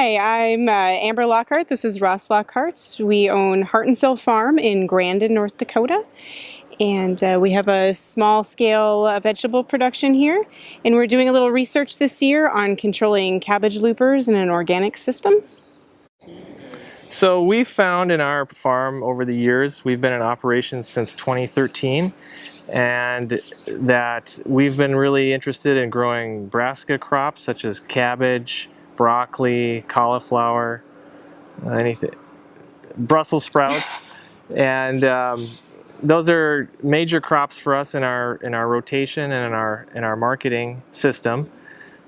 Hi, I'm uh, Amber Lockhart. This is Ross Lockhart. We own Heart and Soul Farm in Grandin, North Dakota. And uh, we have a small scale uh, vegetable production here. And we're doing a little research this year on controlling cabbage loopers in an organic system. So we found in our farm over the years, we've been in operation since 2013, and that we've been really interested in growing brassica crops such as cabbage, broccoli, cauliflower, anything, Brussels sprouts, and um, those are major crops for us in our in our rotation and in our in our marketing system.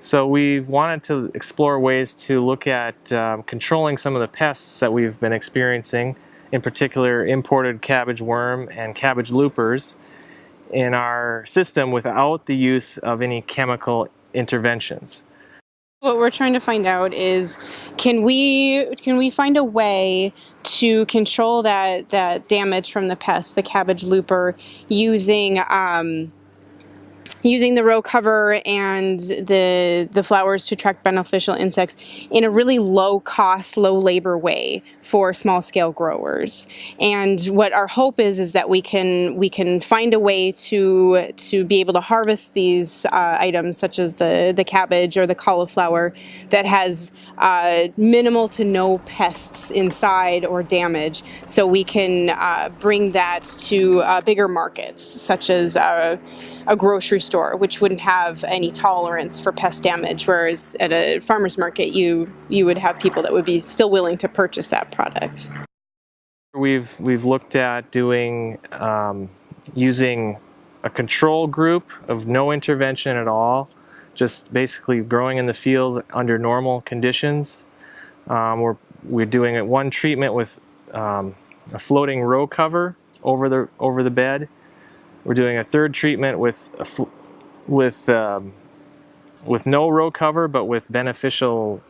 So we've wanted to explore ways to look at um, controlling some of the pests that we've been experiencing, in particular imported cabbage worm and cabbage loopers in our system without the use of any chemical interventions. What we're trying to find out is can we can we find a way to control that that damage from the pest, the cabbage looper, using um, using the row cover and the the flowers to attract beneficial insects in a really low cost, low labor way for small scale growers. And what our hope is is that we can we can find a way to to be able to harvest these uh, items such as the the cabbage or the cauliflower that has uh, minimal to no pests inside or damage so we can uh, bring that to uh, bigger markets such as uh, a grocery store, which wouldn't have any tolerance for pest damage, whereas at a farmer's market, you you would have people that would be still willing to purchase that product. We've we've looked at doing um, using a control group of no intervention at all, just basically growing in the field under normal conditions. Um, we're we're doing it one treatment with um, a floating row cover over the over the bed we're doing a third treatment with with um, with no row cover, but with beneficial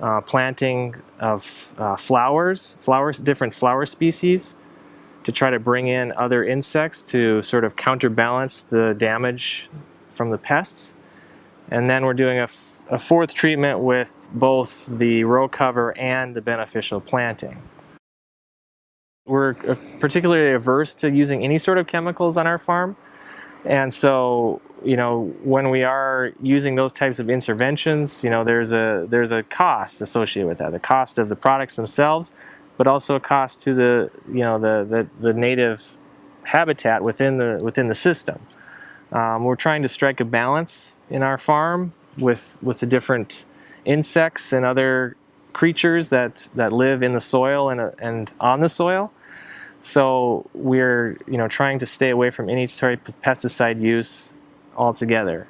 uh, planting of uh, flowers, flowers, different flower species, to try to bring in other insects to sort of counterbalance the damage from the pests. And then we're doing a, a fourth treatment with both the row cover and the beneficial planting. We're uh, particularly averse to using any sort of chemicals on our farm. And so, you know, when we are using those types of interventions, you know, there's a there's a cost associated with that. The cost of the products themselves, but also a cost to the, you know, the the, the native habitat within the within the system. Um, we're trying to strike a balance in our farm with with the different insects and other creatures that that live in the soil and, and on the soil so we're you know trying to stay away from any type of pesticide use altogether.